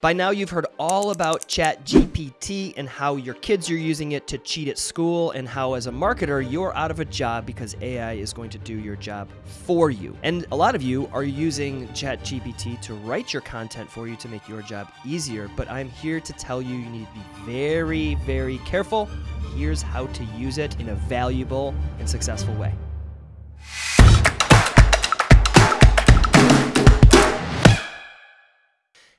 By now, you've heard all about ChatGPT and how your kids are using it to cheat at school, and how, as a marketer, you're out of a job because AI is going to do your job for you. And a lot of you are using ChatGPT to write your content for you to make your job easier. But I'm here to tell you you need to be very, very careful. Here's how to use it in a valuable and successful way.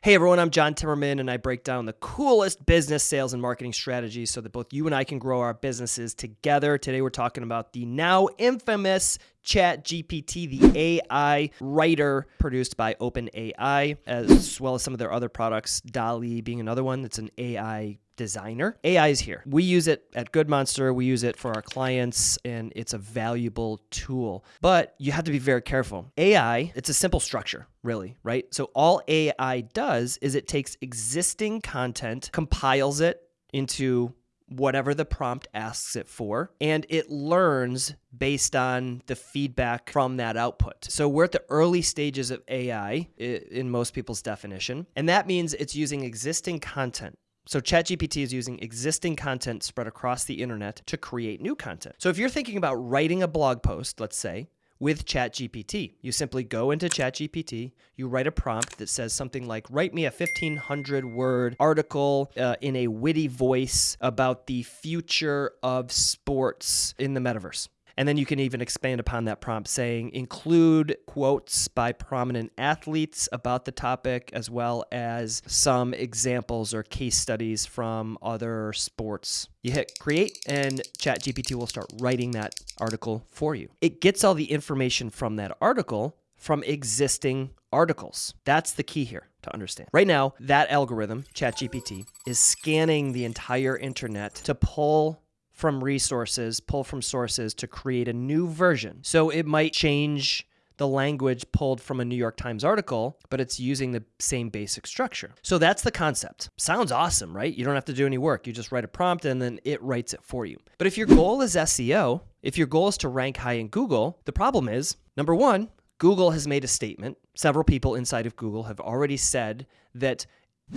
Hey everyone, I'm John Timmerman, and I break down the coolest business, sales, and marketing strategies so that both you and I can grow our businesses together. Today, we're talking about the now infamous Chat GPT, the AI writer produced by OpenAI, as well as some of their other products, DALL-E being another one that's an AI designer. AI is here. We use it at Good Monster. We use it for our clients, and it's a valuable tool. But you have to be very careful. AI, it's a simple structure, really, right? So all AI does is it takes existing content, compiles it into whatever the prompt asks it for, and it learns based on the feedback from that output. So we're at the early stages of AI in most people's definition, and that means it's using existing content. So ChatGPT is using existing content spread across the internet to create new content. So if you're thinking about writing a blog post, let's say, with ChatGPT. You simply go into ChatGPT, you write a prompt that says something like, write me a 1500 word article uh, in a witty voice about the future of sports in the metaverse. And then you can even expand upon that prompt saying include quotes by prominent athletes about the topic, as well as some examples or case studies from other sports. You hit create, and ChatGPT will start writing that article for you. It gets all the information from that article from existing articles. That's the key here to understand. Right now, that algorithm, ChatGPT, is scanning the entire internet to pull from resources, pull from sources to create a new version. So it might change the language pulled from a New York Times article, but it's using the same basic structure. So that's the concept. Sounds awesome, right? You don't have to do any work. You just write a prompt and then it writes it for you. But if your goal is SEO, if your goal is to rank high in Google, the problem is number one, Google has made a statement. Several people inside of Google have already said that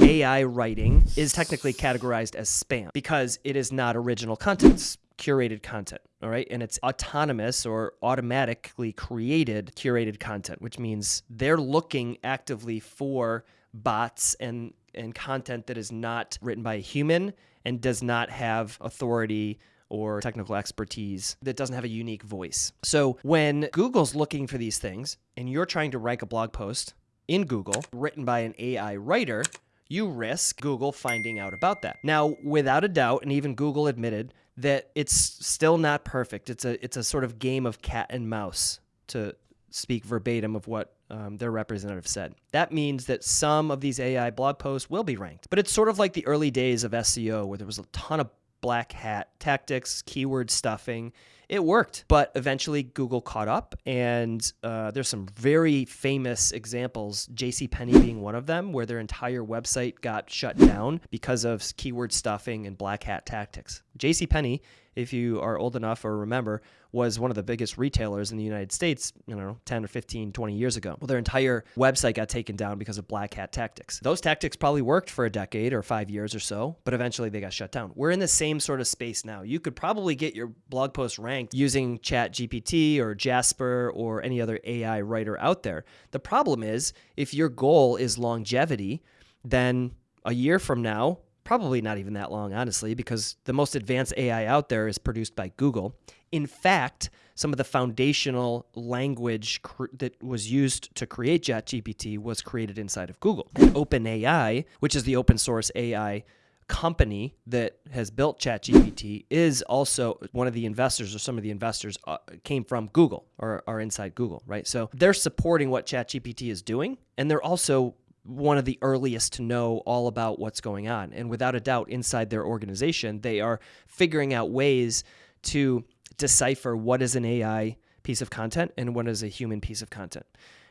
AI writing is technically categorized as spam because it is not original content, it's curated content, all right? And it's autonomous or automatically created curated content, which means they're looking actively for bots and and content that is not written by a human and does not have authority or technical expertise that doesn't have a unique voice. So when Google's looking for these things and you're trying to rank a blog post in Google written by an AI writer, you risk Google finding out about that. Now, without a doubt, and even Google admitted that it's still not perfect. It's a it's a sort of game of cat and mouse to speak verbatim of what um, their representative said. That means that some of these AI blog posts will be ranked, but it's sort of like the early days of SEO where there was a ton of black hat tactics, keyword stuffing, it worked. But eventually Google caught up, and uh, there's some very famous examples, JCPenney being one of them, where their entire website got shut down because of keyword stuffing and black hat tactics. JCPenney if you are old enough or remember, was one of the biggest retailers in the United States, you know, 10 or 15, 20 years ago. Well, their entire website got taken down because of black hat tactics. Those tactics probably worked for a decade or five years or so, but eventually they got shut down. We're in the same sort of space now. You could probably get your blog post ranked using Chat GPT or Jasper or any other AI writer out there. The problem is if your goal is longevity, then a year from now, probably not even that long, honestly, because the most advanced AI out there is produced by Google. In fact, some of the foundational language that was used to create ChatGPT was created inside of Google. OpenAI, which is the open source AI company that has built ChatGPT, is also one of the investors or some of the investors uh, came from Google or are inside Google, right? So they're supporting what ChatGPT is doing, and they're also one of the earliest to know all about what's going on. And without a doubt, inside their organization, they are figuring out ways to decipher what is an AI piece of content and what is a human piece of content.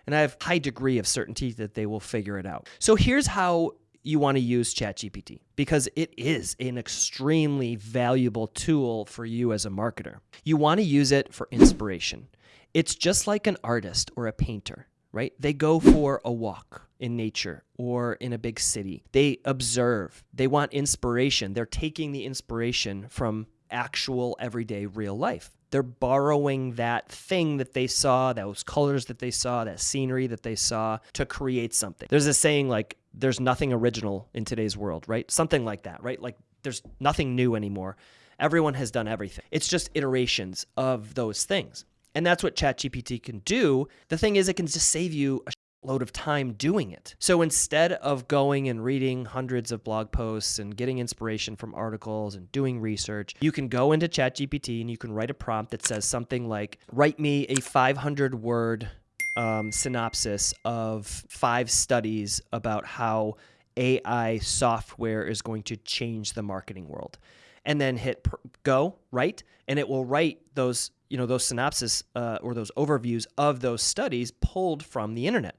And I have high degree of certainty that they will figure it out. So here's how you want to use ChatGPT because it is an extremely valuable tool for you as a marketer. You want to use it for inspiration. It's just like an artist or a painter right? They go for a walk in nature or in a big city. They observe. They want inspiration. They're taking the inspiration from actual everyday real life. They're borrowing that thing that they saw, those colors that they saw, that scenery that they saw to create something. There's a saying like, there's nothing original in today's world, right? Something like that, right? Like, there's nothing new anymore. Everyone has done everything. It's just iterations of those things. And that's what ChatGPT can do. The thing is, it can just save you a load of time doing it. So instead of going and reading hundreds of blog posts and getting inspiration from articles and doing research, you can go into ChatGPT and you can write a prompt that says something like, write me a 500 word um, synopsis of five studies about how AI software is going to change the marketing world. And then hit go, right? And it will write those, you know, those synopsis uh, or those overviews of those studies pulled from the internet.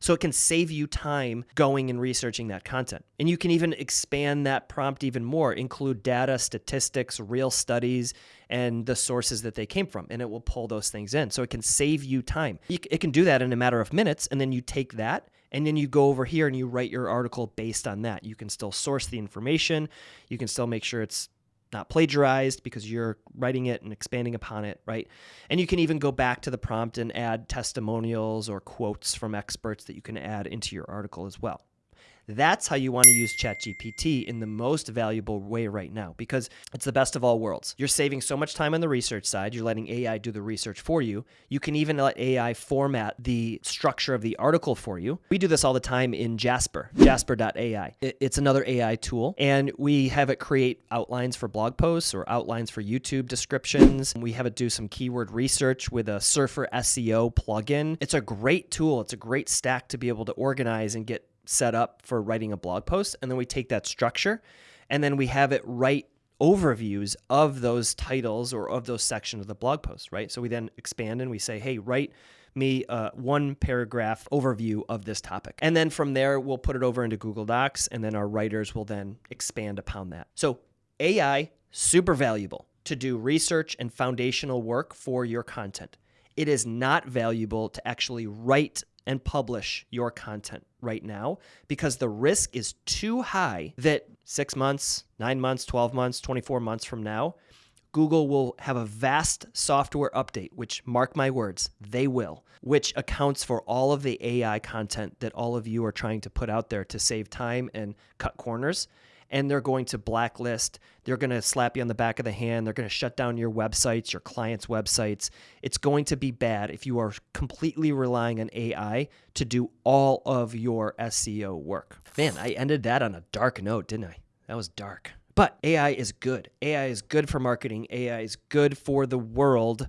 So it can save you time going and researching that content. And you can even expand that prompt even more, include data, statistics, real studies, and the sources that they came from. And it will pull those things in. So it can save you time. It can do that in a matter of minutes. And then you take that and then you go over here and you write your article based on that. You can still source the information. You can still make sure it's not plagiarized because you're writing it and expanding upon it, right? And you can even go back to the prompt and add testimonials or quotes from experts that you can add into your article as well. That's how you want to use ChatGPT in the most valuable way right now because it's the best of all worlds. You're saving so much time on the research side. You're letting AI do the research for you. You can even let AI format the structure of the article for you. We do this all the time in Jasper, jasper.ai. It's another AI tool, and we have it create outlines for blog posts or outlines for YouTube descriptions. We have it do some keyword research with a Surfer SEO plugin. It's a great tool. It's a great stack to be able to organize and get set up for writing a blog post. And then we take that structure and then we have it write overviews of those titles or of those sections of the blog post, right? So we then expand and we say, hey, write me uh, one paragraph overview of this topic. And then from there, we'll put it over into Google Docs and then our writers will then expand upon that. So AI, super valuable to do research and foundational work for your content. It is not valuable to actually write and publish your content right now because the risk is too high that six months, nine months, 12 months, 24 months from now, Google will have a vast software update, which, mark my words, they will, which accounts for all of the AI content that all of you are trying to put out there to save time and cut corners and they're going to blacklist. They're going to slap you on the back of the hand. They're going to shut down your websites, your clients' websites. It's going to be bad if you are completely relying on AI to do all of your SEO work. Man, I ended that on a dark note, didn't I? That was dark. But AI is good. AI is good for marketing. AI is good for the world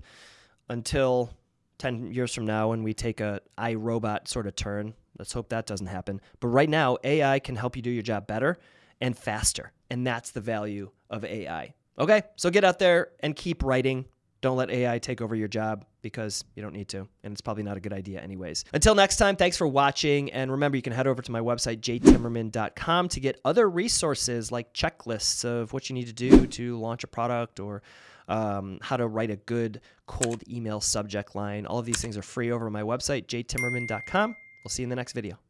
until 10 years from now when we take a iRobot sort of turn. Let's hope that doesn't happen. But right now, AI can help you do your job better and faster. And that's the value of AI. Okay, so get out there and keep writing. Don't let AI take over your job because you don't need to, and it's probably not a good idea, anyways. Until next time, thanks for watching. And remember, you can head over to my website, jtimmerman.com, to get other resources like checklists of what you need to do to launch a product or um, how to write a good cold email subject line. All of these things are free over my website, jtimmerman.com. We'll see you in the next video.